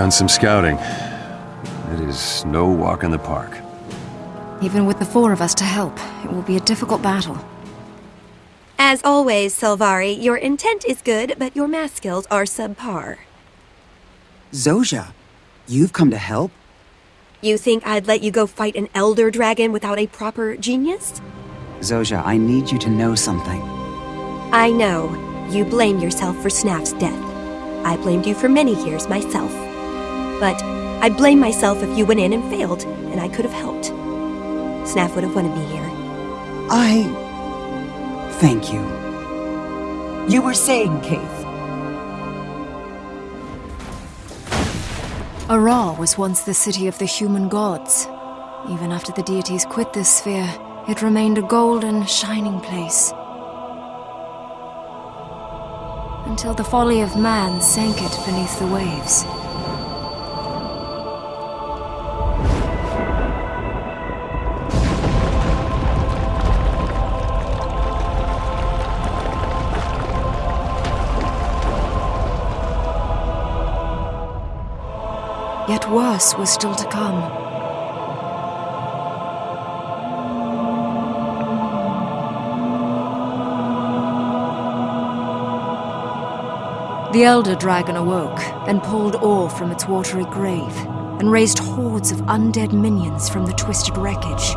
Well, we've done some scouting. It is no walk in the park. Even with the four of us to help, it will be a difficult battle. As always, Sylvari, your intent is good, but your math skills are subpar. Zojja, you've come to help? You think I'd let you go fight an Elder Dragon without a proper genius? Zojja, I need you to know something. I know. You blame yourself for Snaff's death. I blamed you for many years myself. But I'd blame myself if you went in and failed, and I could have helped. Snaff would have wanted me here. I... thank you. You were saying, Caithe. Arah was once the city of the human gods. Even after the deities quit this sphere, it remained a golden, shining place. Until the folly of man sank it beneath the waves. Yet worse was still to come. The Elder Dragon awoke and pulled Orr from its watery grave, and raised hordes of undead minions from the twisted wreckage.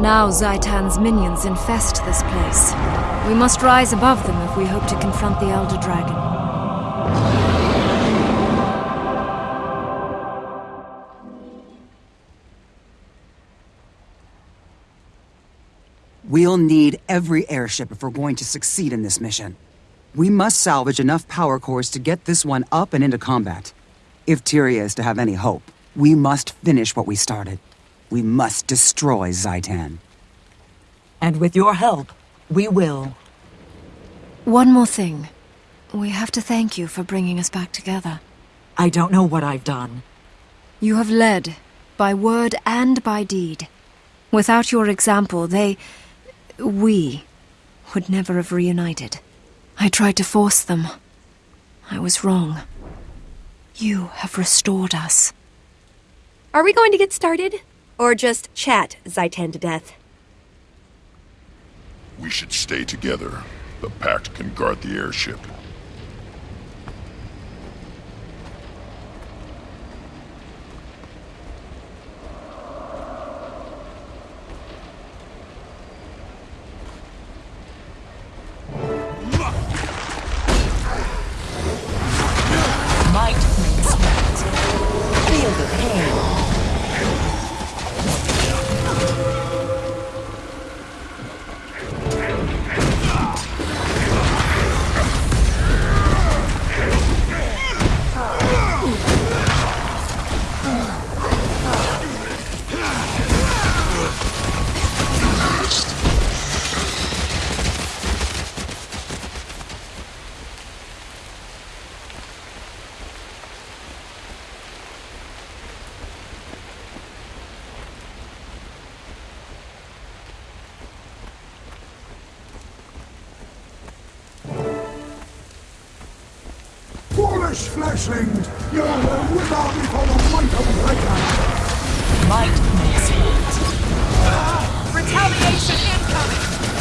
Now Zhaitan's minions infest this place. We must rise above them if we hope to confront the Elder Dragon. We'll need every airship if we're going to succeed in this mission. We must salvage enough power cores to get this one up and into combat. If Tyria is to have any hope, we must finish what we started. We must destroy Zhaitan. And with your help, we will. One more thing. We have to thank you for bringing us back together. I don't know what I've done. You have led, by word and by deed. Without your example, they... we... would never have reunited. I tried to force them. I was wrong. You have restored us. Are we going to get started? Or just chat Zhaitan to death? We should stay together. The Pact can guard the airship. Foolish fleshlings! You will wither before the might of Reika! Might makes right. Ah! Retaliation incoming!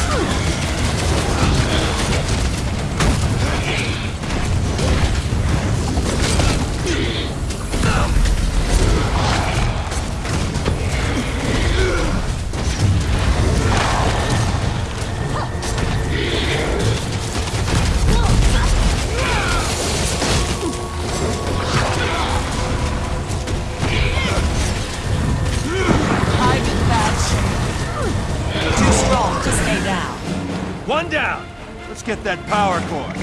That power core.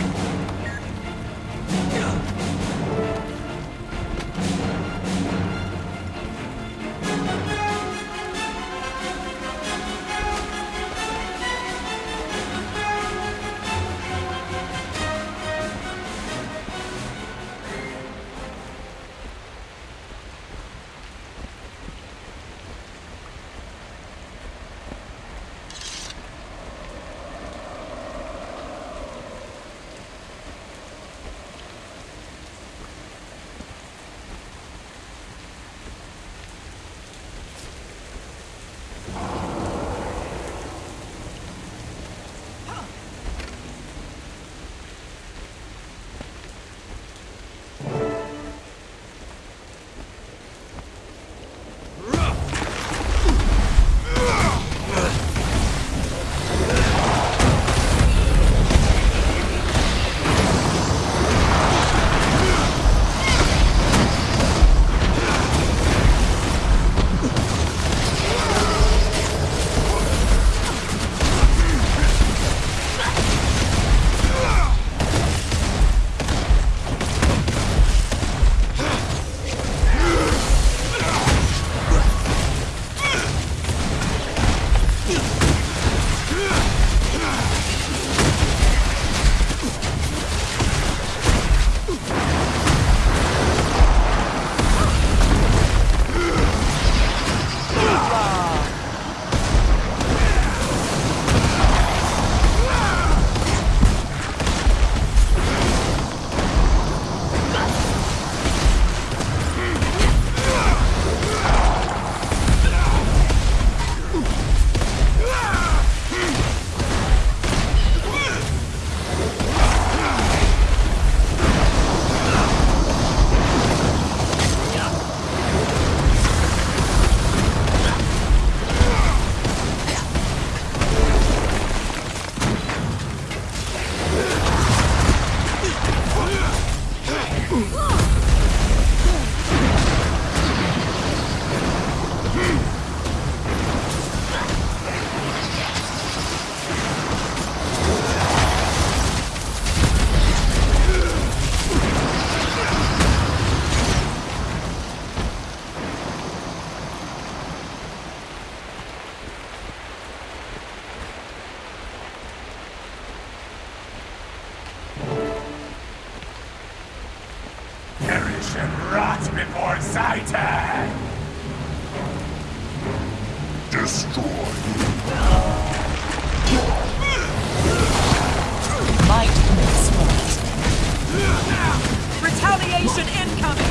Rot before! Destroy. Might makes right. Retaliation incoming!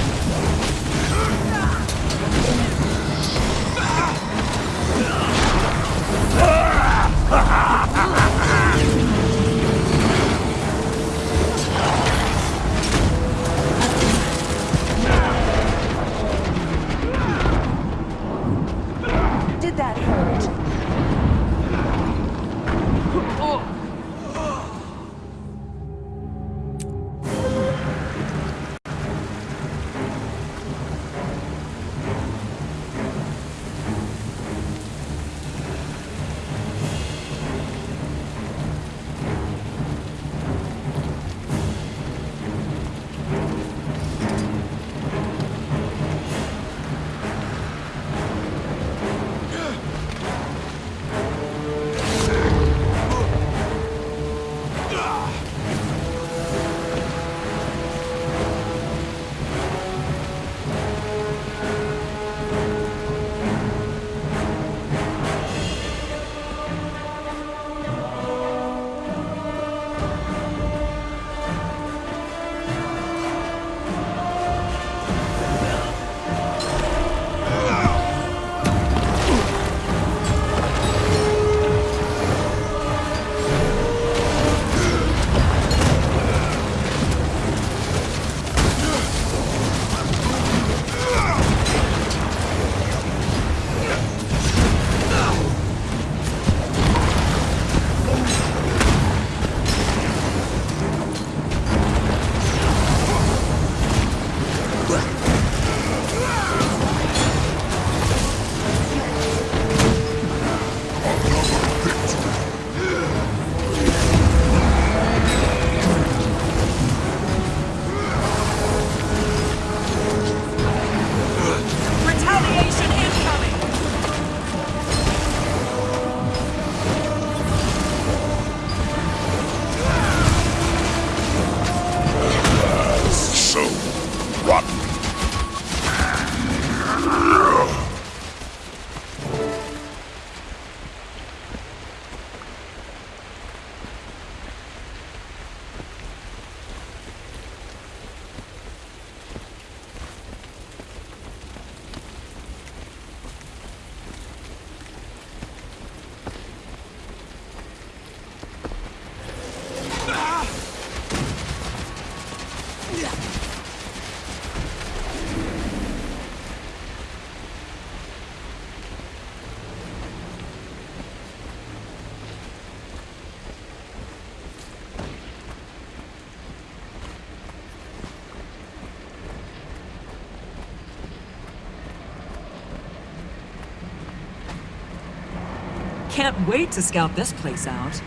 Can't wait to scout this place out.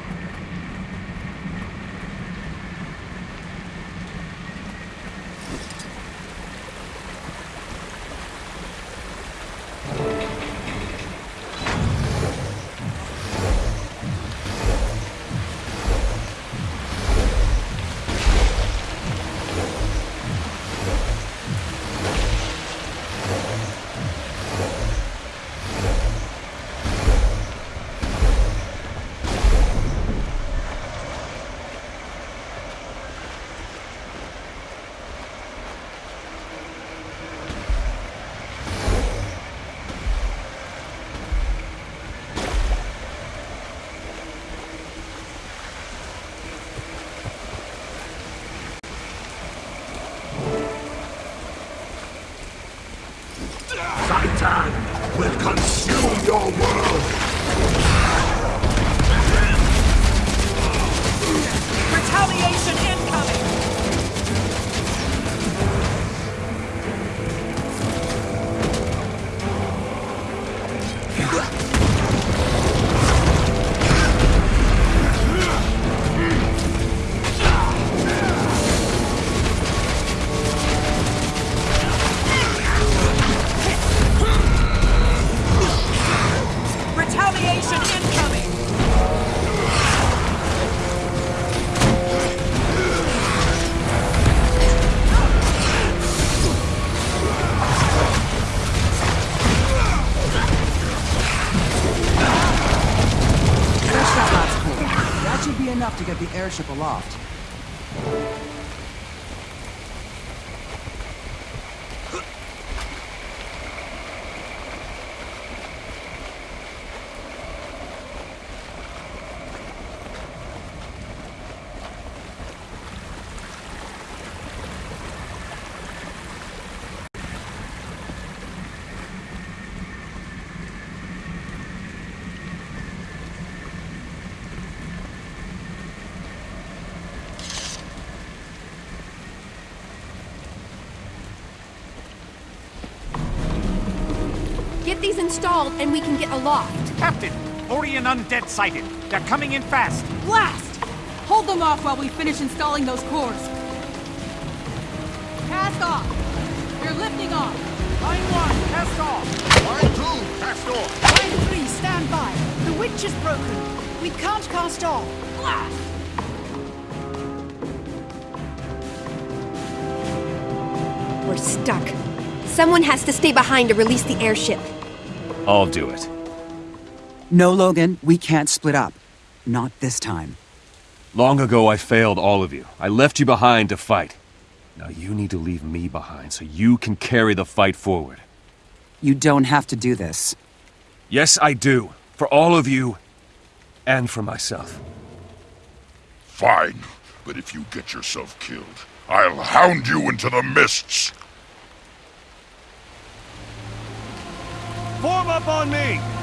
Zhaitan will consume your world! Retaliation incoming! Aloft. Get these installed and we can get aloft. Captain, Orrian undead sighted. They're coming in fast. Blast! Hold them off while we finish installing those cores. Cast off. You're lifting off. Line one, cast off. Line two, cast off. Line three, stand by. The winch is broken. We can't cast off. Blast! We're stuck. Someone has to stay behind to release the airship. I'll do it. No, Logan, we can't split up. Not this time. Long ago, I failed all of you. I left you behind to fight. Now you need to leave me behind so you can carry the fight forward. You don't have to do this. Yes, I do. For all of you, and for myself. Fine, but if you get yourself killed, I'll hound you into the mists. Up on me!